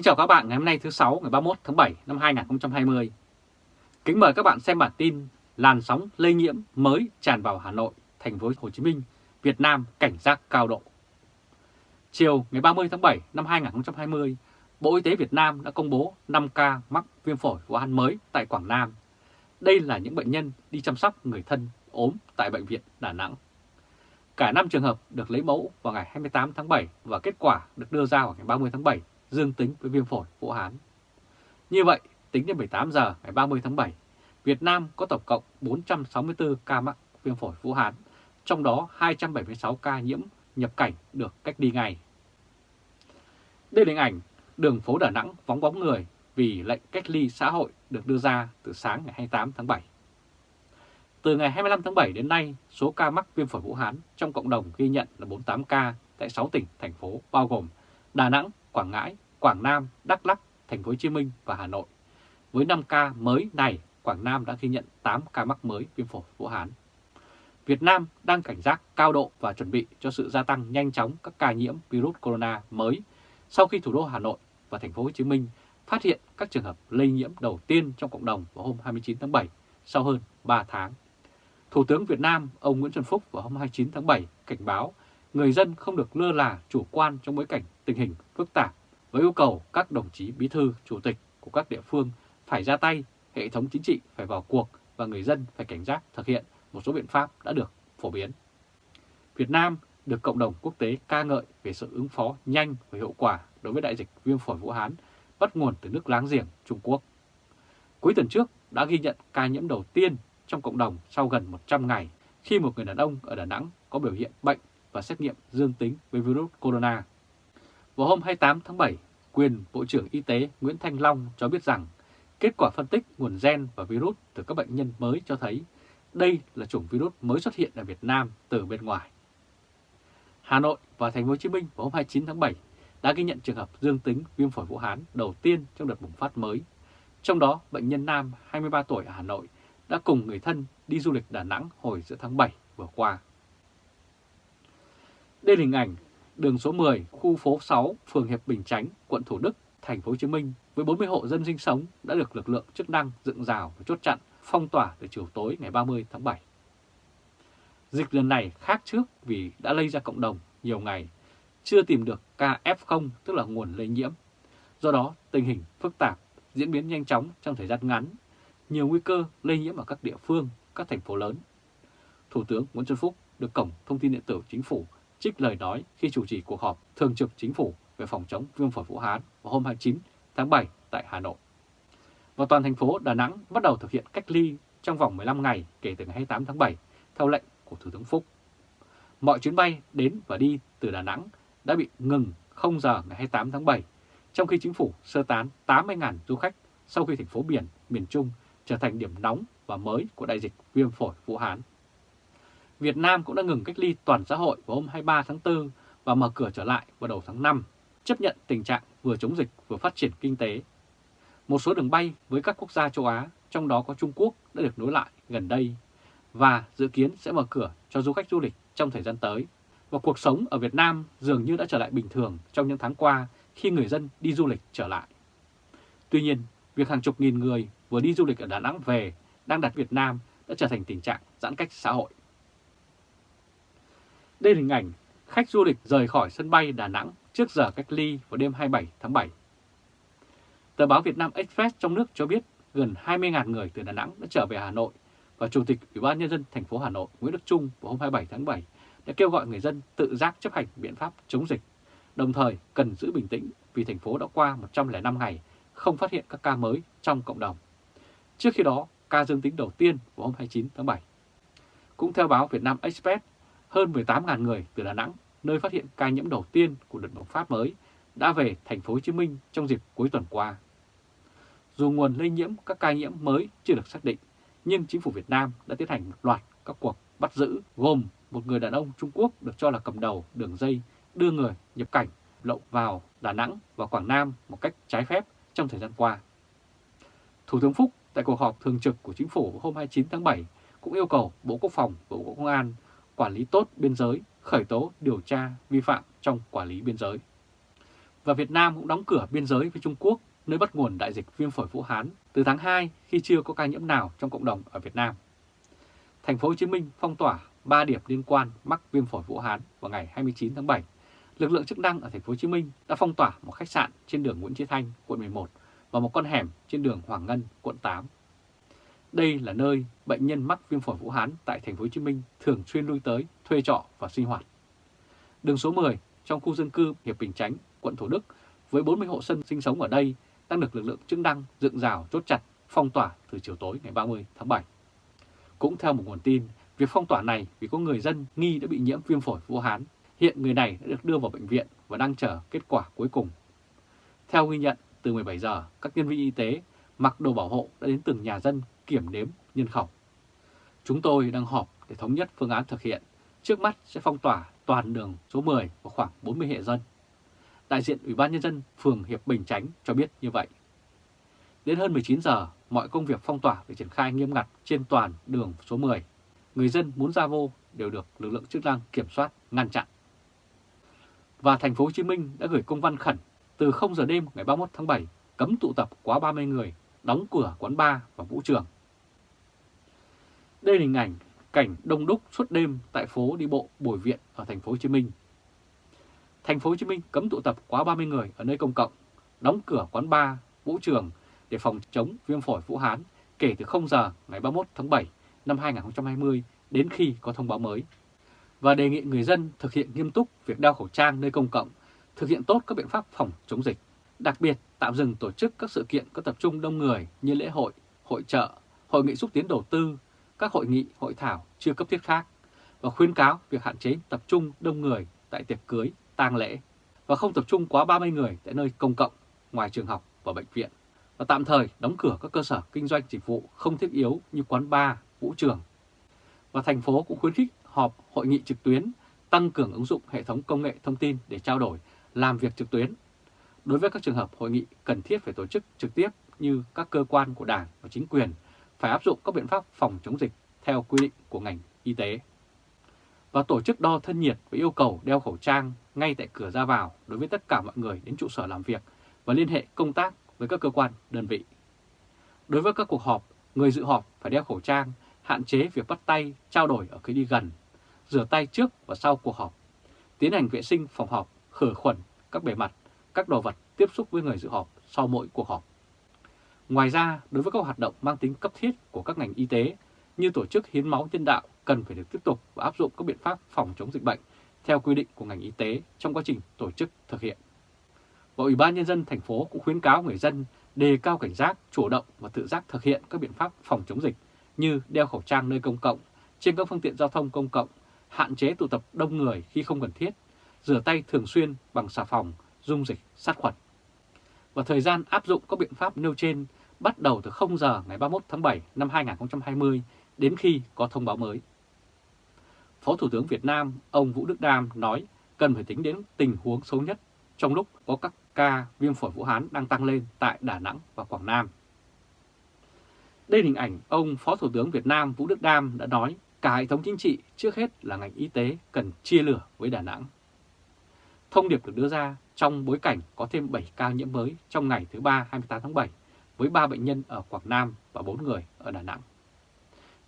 Kính chào các bạn ngày hôm nay thứ 6 ngày 31 tháng 7 năm 2020. Kính mời các bạn xem bản tin làn sóng lây nhiễm mới tràn vào Hà Nội, thành phố Hồ Chí Minh, Việt Nam cảnh giác cao độ. Chiều ngày 30 tháng 7 năm 2020, Bộ Y tế Việt Nam đã công bố 5 ca mắc viêm phổi Vũ Hán mới tại Quảng Nam. Đây là những bệnh nhân đi chăm sóc người thân ốm tại Bệnh viện Đà Nẵng. Cả 5 trường hợp được lấy mẫu vào ngày 28 tháng 7 và kết quả được đưa ra vào ngày 30 tháng 7 dương tính với viêm phổi Vũ Hán. Như vậy, tính đến 18 giờ ngày 30 tháng 7, Việt Nam có tổng cộng 464 ca mắc viêm phổi Vũ Hán, trong đó 276 ca nhiễm nhập cảnh được cách đi ngay. Đây là hình ảnh đường phố Đà Nẵng vắng bóng người vì lệnh cách ly xã hội được đưa ra từ sáng ngày 28 tháng 7. Từ ngày 25 tháng 7 đến nay, số ca mắc viêm phổi Vũ Hán trong cộng đồng ghi nhận là 48 ca tại 6 tỉnh, thành phố bao gồm Đà Nẵng, Quảng Ngãi, Quảng Nam, Đắk Lắk, Thành phố Hồ Chí Minh và Hà Nội. Với 5 ca mới này, Quảng Nam đã ghi nhận 8 ca mắc mới viêm phổi Vũ Hán. Việt Nam đang cảnh giác cao độ và chuẩn bị cho sự gia tăng nhanh chóng các ca nhiễm virus corona mới sau khi thủ đô Hà Nội và Thành phố Hồ Chí Minh phát hiện các trường hợp lây nhiễm đầu tiên trong cộng đồng vào hôm 29 tháng 7 sau hơn 3 tháng. Thủ tướng Việt Nam ông Nguyễn Xuân Phúc vào hôm 29 tháng 7 cảnh báo người dân không được lơ là chủ quan trong bối cảnh tình hình phức tạp với yêu cầu các đồng chí bí thư, chủ tịch của các địa phương phải ra tay, hệ thống chính trị phải vào cuộc và người dân phải cảnh giác thực hiện một số biện pháp đã được phổ biến. Việt Nam được cộng đồng quốc tế ca ngợi về sự ứng phó nhanh và hiệu quả đối với đại dịch viêm phổi Vũ Hán bắt nguồn từ nước láng giềng Trung Quốc. Cuối tuần trước đã ghi nhận ca nhiễm đầu tiên trong cộng đồng sau gần 100 ngày khi một người đàn ông ở Đà Nẵng có biểu hiện bệnh và xét nghiệm dương tính với virus corona. Vào hôm 28 tháng 7, quyền Bộ trưởng Y tế Nguyễn Thanh Long cho biết rằng kết quả phân tích nguồn gen và virus từ các bệnh nhân mới cho thấy đây là chủng virus mới xuất hiện ở Việt Nam từ bên ngoài. Hà Nội và Thành phố Hồ Chí Minh vào hôm 29 tháng 7 đã ghi nhận trường hợp dương tính viêm phổi Vũ Hán đầu tiên trong đợt bùng phát mới. Trong đó, bệnh nhân nam 23 tuổi ở Hà Nội đã cùng người thân đi du lịch Đà Nẵng hồi giữa tháng 7 vừa qua. Đây là hình ảnh đường số 10, khu phố 6, phường Hiệp Bình Chánh, quận Thủ Đức, thành phố Hồ Chí Minh với 40 hộ dân sinh sống đã được lực lượng chức năng dựng rào và chốt chặn phong tỏa từ chiều tối ngày 30 tháng 7. Dịch lần này khác trước vì đã lây ra cộng đồng nhiều ngày, chưa tìm được ca F0 tức là nguồn lây nhiễm. Do đó, tình hình phức tạp, diễn biến nhanh chóng trong thời gian ngắn, nhiều nguy cơ lây nhiễm ở các địa phương, các thành phố lớn. Thủ tướng Nguyễn Xuân Phúc được Cổng Thông tin Điện tử Chính phủ trích lời nói khi chủ trì cuộc họp thường trực chính phủ về phòng chống viêm phổi Vũ Hán vào hôm 29 tháng 7 tại Hà Nội. Và toàn thành phố Đà Nẵng bắt đầu thực hiện cách ly trong vòng 15 ngày kể từ ngày 28 tháng 7 theo lệnh của Thủ tướng Phúc. Mọi chuyến bay đến và đi từ Đà Nẵng đã bị ngừng 0 giờ ngày 28 tháng 7, trong khi chính phủ sơ tán 80.000 du khách sau khi thành phố biển miền Trung trở thành điểm nóng và mới của đại dịch viêm phổi Vũ Hán. Việt Nam cũng đã ngừng cách ly toàn xã hội vào hôm 23 tháng 4 và mở cửa trở lại vào đầu tháng 5, chấp nhận tình trạng vừa chống dịch vừa phát triển kinh tế. Một số đường bay với các quốc gia châu Á, trong đó có Trung Quốc, đã được nối lại gần đây và dự kiến sẽ mở cửa cho du khách du lịch trong thời gian tới. Và cuộc sống ở Việt Nam dường như đã trở lại bình thường trong những tháng qua khi người dân đi du lịch trở lại. Tuy nhiên, việc hàng chục nghìn người vừa đi du lịch ở Đà Nẵng về đang đặt Việt Nam đã trở thành tình trạng giãn cách xã hội. Đây là hình ảnh khách du lịch rời khỏi sân bay Đà Nẵng trước giờ cách ly vào đêm 27 tháng 7. Tờ báo Việt Nam Express trong nước cho biết gần 20.000 người từ Đà Nẵng đã trở về Hà Nội và Chủ tịch Ủy ban Nhân dân thành phố Hà Nội Nguyễn Đức Trung vào hôm 27 tháng 7 đã kêu gọi người dân tự giác chấp hành biện pháp chống dịch, đồng thời cần giữ bình tĩnh vì thành phố đã qua 105 ngày không phát hiện các ca mới trong cộng đồng. Trước khi đó, ca dương tính đầu tiên vào hôm 29 tháng 7. Cũng theo báo Việt Nam Express, hơn 18.000 người từ Đà Nẵng, nơi phát hiện ca nhiễm đầu tiên của đợt bùng phát mới, đã về thành phố Hồ Chí Minh trong dịp cuối tuần qua. Dù nguồn lây nhiễm các ca nhiễm mới chưa được xác định, nhưng chính phủ Việt Nam đã tiến hành một loạt các cuộc bắt giữ gồm một người đàn ông Trung Quốc được cho là cầm đầu đường dây đưa người nhập cảnh lậu vào Đà Nẵng và Quảng Nam một cách trái phép trong thời gian qua. Thủ tướng Phúc tại cuộc họp thường trực của chính phủ hôm 29 tháng 7 cũng yêu cầu Bộ Quốc phòng và Bộ Công an quản lý tốt biên giới, khởi tố điều tra vi phạm trong quản lý biên giới. Và Việt Nam cũng đóng cửa biên giới với Trung Quốc, nơi bắt nguồn đại dịch viêm phổi Vũ Hán từ tháng 2 khi chưa có ca nhiễm nào trong cộng đồng ở Việt Nam. Thành phố Hồ Chí Minh phong tỏa 3 điểm liên quan mắc viêm phổi Vũ Hán vào ngày 29 tháng 7. Lực lượng chức năng ở thành phố Hồ Chí Minh đã phong tỏa một khách sạn trên đường Nguyễn Chí Thanh, quận 11 và một con hẻm trên đường Hoàng Ngân, quận 8. Đây là nơi bệnh nhân mắc viêm phổi Vũ Hán tại thành phố Hồ Chí Minh thường xuyên lui tới thuê trọ và sinh hoạt. Đường số 10 trong khu dân cư Hiệp Bình Chánh, quận Thủ Đức với 40 hộ dân sinh sống ở đây đang được lực lượng chức năng dựng rào chốt chặt phong tỏa từ chiều tối ngày 30 tháng 7. Cũng theo một nguồn tin, việc phong tỏa này vì có người dân nghi đã bị nhiễm viêm phổi Vũ Hán. Hiện người này đã được đưa vào bệnh viện và đang chờ kết quả cuối cùng. Theo ghi nhận, từ 17 giờ, các nhân viên y tế mặc đồ bảo hộ đã đến từng nhà dân kiểm đếm nhân khẩu. Chúng tôi đang họp để thống nhất phương án thực hiện. Trước mắt sẽ phong tỏa toàn đường số 10 và khoảng 40 hệ dân. Đại diện Ủy ban Nhân dân phường Hiệp Bình Chánh cho biết như vậy. Đến hơn 19 giờ, mọi công việc phong tỏa được triển khai nghiêm ngặt trên toàn đường số 10. Người dân muốn ra vô đều được lực lượng chức năng kiểm soát, ngăn chặn. Và thành phố Hồ Chí Minh đã gửi công văn khẩn từ 0 giờ đêm ngày 31 tháng 7 cấm tụ tập quá 30 người, đóng cửa quán bar và vũ trường. Đây là hình ảnh cảnh đông đúc suốt đêm tại phố đi bộ Bùi Viện ở thành phố Hồ Chí Minh. Thành phố Hồ Chí Minh cấm tụ tập quá 30 người ở nơi công cộng, đóng cửa quán bar, vũ trường để phòng chống viêm phổi Vũ Hán kể từ 0 giờ ngày 31 tháng 7 năm 2020 đến khi có thông báo mới. Và đề nghị người dân thực hiện nghiêm túc việc đeo khẩu trang nơi công cộng, thực hiện tốt các biện pháp phòng chống dịch. Đặc biệt, tạm dừng tổ chức các sự kiện có tập trung đông người như lễ hội, hội trợ, hội nghị xúc tiến đầu tư, các hội nghị, hội thảo chưa cấp thiết khác và khuyến cáo việc hạn chế tập trung đông người tại tiệc cưới, tang lễ và không tập trung quá 30 người tại nơi công cộng, ngoài trường học và bệnh viện và tạm thời đóng cửa các cơ sở kinh doanh dịch vụ không thiết yếu như quán bar, vũ trường. Và thành phố cũng khuyến khích họp hội nghị trực tuyến, tăng cường ứng dụng hệ thống công nghệ thông tin để trao đổi, làm việc trực tuyến. Đối với các trường hợp hội nghị cần thiết phải tổ chức trực tiếp như các cơ quan của Đảng và chính quyền phải áp dụng các biện pháp phòng chống dịch theo quy định của ngành y tế. Và tổ chức đo thân nhiệt với yêu cầu đeo khẩu trang ngay tại cửa ra vào đối với tất cả mọi người đến trụ sở làm việc và liên hệ công tác với các cơ quan, đơn vị. Đối với các cuộc họp, người dự họp phải đeo khẩu trang, hạn chế việc bắt tay, trao đổi ở khi đi gần, rửa tay trước và sau cuộc họp, tiến hành vệ sinh phòng họp, khử khuẩn các bề mặt, các đồ vật tiếp xúc với người dự họp sau mỗi cuộc họp. Ngoài ra, đối với các hoạt động mang tính cấp thiết của các ngành y tế như tổ chức hiến máu nhân đạo cần phải được tiếp tục và áp dụng các biện pháp phòng chống dịch bệnh theo quy định của ngành y tế trong quá trình tổ chức thực hiện và Ủy ban Nhân dân thành phố cũng khuyến cáo người dân đề cao cảnh giác, chủ động và tự giác thực hiện các biện pháp phòng chống dịch như đeo khẩu trang nơi công cộng, trên các phương tiện giao thông công cộng, hạn chế tụ tập đông người khi không cần thiết, rửa tay thường xuyên bằng xà phòng, dung dịch, sát khuẩn. Và thời gian áp dụng các biện pháp nêu trên bắt đầu từ 0 giờ ngày 31 tháng 7 năm 2020 đến khi có thông báo mới. Phó Thủ tướng Việt Nam ông Vũ Đức Đam nói cần phải tính đến tình huống xấu nhất trong lúc có các ca viêm phổi Vũ Hán đang tăng lên tại Đà Nẵng và Quảng Nam. Đây là hình ảnh ông Phó Thủ tướng Việt Nam Vũ Đức Đam đã nói cả hệ thống chính trị trước hết là ngành y tế cần chia lửa với Đà Nẵng. Thông điệp được đưa ra trong bối cảnh có thêm 7 ca nhiễm mới trong ngày thứ ba 28 tháng 7 với 3 bệnh nhân ở Quảng Nam và 4 người ở Đà Nẵng.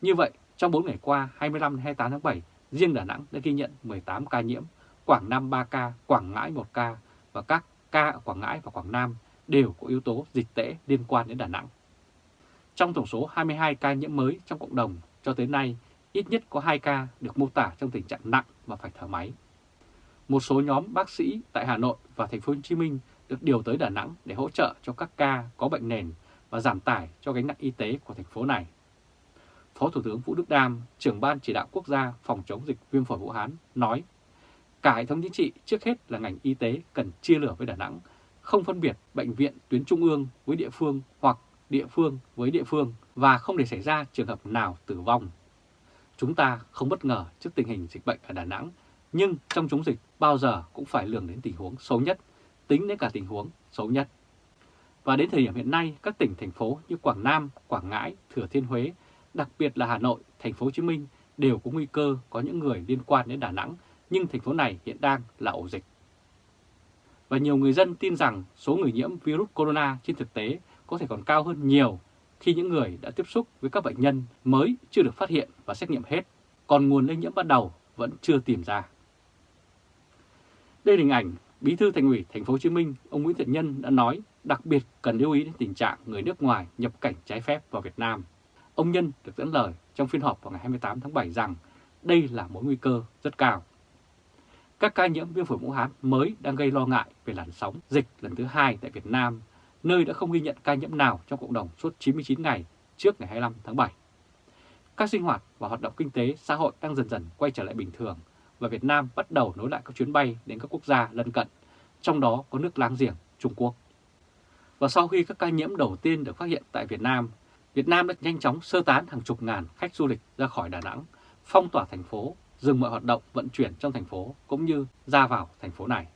Như vậy, trong 4 ngày qua 25-28 tháng 7, riêng Đà Nẵng đã ghi nhận 18 ca nhiễm, Quảng Nam 3 ca, Quảng Ngãi 1 ca và các ca ở Quảng Ngãi và Quảng Nam đều có yếu tố dịch tễ liên quan đến Đà Nẵng. Trong tổng số 22 ca nhiễm mới trong cộng đồng cho tới nay, ít nhất có 2 ca được mô tả trong tình trạng nặng và phải thở máy. Một số nhóm bác sĩ tại Hà Nội và thành phố Hồ Chí Minh được điều tới Đà Nẵng để hỗ trợ cho các ca có bệnh nền và giảm tải cho gánh nặng y tế của thành phố này. Phó Thủ tướng Vũ Đức Đam, trưởng ban chỉ đạo quốc gia phòng chống dịch viêm phổi Vũ Hán nói Cả hệ thống chính trị trước hết là ngành y tế cần chia lửa với Đà Nẵng, không phân biệt bệnh viện tuyến trung ương với địa phương hoặc địa phương với địa phương và không để xảy ra trường hợp nào tử vong. Chúng ta không bất ngờ trước tình hình dịch bệnh ở Đà Nẵng, nhưng trong chống dịch bao giờ cũng phải lường đến tình huống xấu nhất, tính đến cả tình huống xấu nhất. Và đến thời điểm hiện nay, các tỉnh, thành phố như Quảng Nam, Quảng Ngãi, Thừa Thiên Huế, đặc biệt là Hà Nội, Thành phố Hồ Chí Minh đều có nguy cơ có những người liên quan đến Đà Nẵng nhưng thành phố này hiện đang là ổ dịch. và nhiều người dân tin rằng số người nhiễm virus corona trên thực tế có thể còn cao hơn nhiều khi những người đã tiếp xúc với các bệnh nhân mới chưa được phát hiện và xét nghiệm hết, còn nguồn lây nhiễm ban đầu vẫn chưa tìm ra. Đây là hình ảnh Bí thư Thành ủy Thành phố Hồ Chí Minh ông Nguyễn Thiện Nhân đã nói đặc biệt cần lưu ý đến tình trạng người nước ngoài nhập cảnh trái phép vào Việt Nam. Ông Nhân được dẫn lời trong phiên họp vào ngày 28 tháng 7 rằng đây là mối nguy cơ rất cao. Các ca nhiễm viêm phổi Vũ Hán mới đang gây lo ngại về làn sóng dịch lần thứ hai tại Việt Nam, nơi đã không ghi nhận ca nhiễm nào trong cộng đồng suốt 99 ngày trước ngày 25 tháng 7. Các sinh hoạt và hoạt động kinh tế, xã hội đang dần dần quay trở lại bình thường và Việt Nam bắt đầu nối lại các chuyến bay đến các quốc gia lân cận, trong đó có nước láng giềng Trung Quốc. Và sau khi các ca nhiễm đầu tiên được phát hiện tại Việt Nam, Việt Nam đã nhanh chóng sơ tán hàng chục ngàn khách du lịch ra khỏi Đà Nẵng, phong tỏa thành phố, dừng mọi hoạt động vận chuyển trong thành phố cũng như ra vào thành phố này.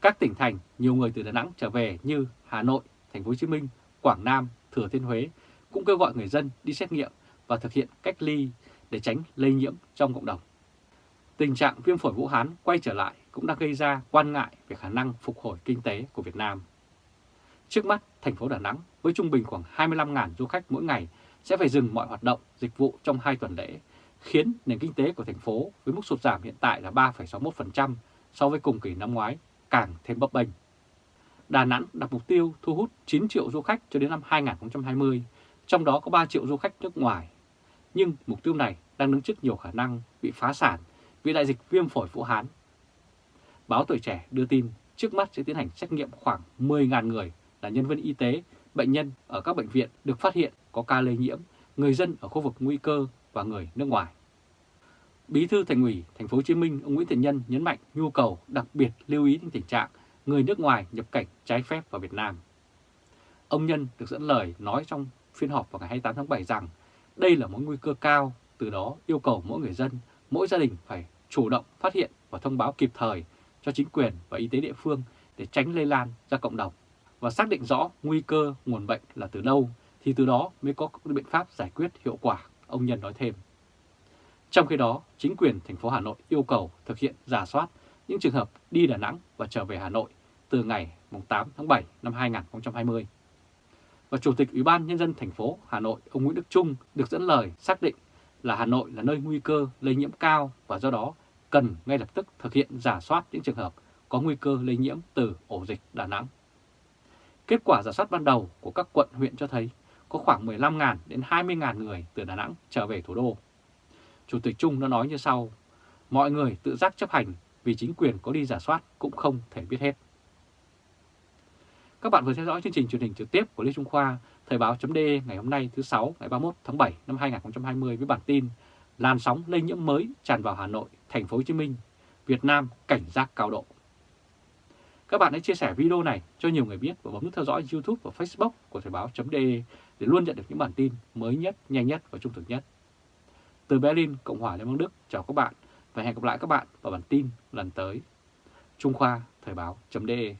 Các tỉnh thành nhiều người từ Đà Nẵng trở về như Hà Nội, Thành phố Hồ Chí Minh, Quảng Nam, Thừa Thiên Huế cũng kêu gọi người dân đi xét nghiệm và thực hiện cách ly để tránh lây nhiễm trong cộng đồng. Tình trạng viêm phổi Vũ Hán quay trở lại cũng đã gây ra quan ngại về khả năng phục hồi kinh tế của Việt Nam. Trước mắt, thành phố Đà Nẵng với trung bình khoảng 25.000 du khách mỗi ngày sẽ phải dừng mọi hoạt động, dịch vụ trong 2 tuần lễ, khiến nền kinh tế của thành phố với mức sụt giảm hiện tại là 3,61% so với cùng kỳ năm ngoái càng thêm bấp bênh. Đà Nẵng đặt mục tiêu thu hút 9 triệu du khách cho đến năm 2020, trong đó có 3 triệu du khách nước ngoài. Nhưng mục tiêu này đang đứng trước nhiều khả năng bị phá sản vì đại dịch viêm phổi Vũ Hán. Báo Tuổi Trẻ đưa tin trước mắt sẽ tiến hành xét nghiệm khoảng 10.000 người là nhân viên y tế, bệnh nhân ở các bệnh viện được phát hiện có ca lây nhiễm, người dân ở khu vực nguy cơ và người nước ngoài. Bí thư Thành ủy Thành phố Hồ Chí Minh ông Nguyễn Thiện Nhân nhấn mạnh nhu cầu đặc biệt lưu ý đến tình trạng người nước ngoài nhập cảnh trái phép vào Việt Nam. Ông Nhân được dẫn lời nói trong phiên họp vào ngày 28 tháng 7 rằng đây là mối nguy cơ cao, từ đó yêu cầu mỗi người dân, mỗi gia đình phải chủ động phát hiện và thông báo kịp thời cho chính quyền và y tế địa phương để tránh lây lan ra cộng đồng và xác định rõ nguy cơ nguồn bệnh là từ đâu thì từ đó mới có biện pháp giải quyết hiệu quả, ông Nhân nói thêm. Trong khi đó, chính quyền thành phố Hà Nội yêu cầu thực hiện giả soát những trường hợp đi Đà Nẵng và trở về Hà Nội từ ngày 8 tháng 7 năm 2020. Và Chủ tịch Ủy ban Nhân dân thành phố Hà Nội ông Nguyễn Đức Trung được dẫn lời xác định là Hà Nội là nơi nguy cơ lây nhiễm cao và do đó cần ngay lập tức thực hiện giả soát những trường hợp có nguy cơ lây nhiễm từ ổ dịch Đà Nẵng. Kết quả giả soát ban đầu của các quận huyện cho thấy có khoảng 15.000 đến 20.000 người từ Đà Nẵng trở về thủ đô. Chủ tịch Trung đã nói như sau, mọi người tự giác chấp hành vì chính quyền có đi giả soát cũng không thể biết hết. Các bạn vừa theo dõi chương trình truyền hình trực tiếp của Lê Trung Khoa, Thời báo chấm ngày hôm nay thứ 6 ngày 31 tháng 7 năm 2020 với bản tin Làn sóng lây nhiễm mới tràn vào Hà Nội, Thành phố Hồ Chí Minh, Việt Nam cảnh giác cao độ. Các bạn hãy chia sẻ video này cho nhiều người biết và bấm nút theo dõi YouTube và Facebook của Thời báo.de để luôn nhận được những bản tin mới nhất, nhanh nhất và trung thực nhất. Từ Berlin, Cộng hòa Liên bang Đức, chào các bạn và hẹn gặp lại các bạn vào bản tin lần tới. Trung Khoa Thời báo.de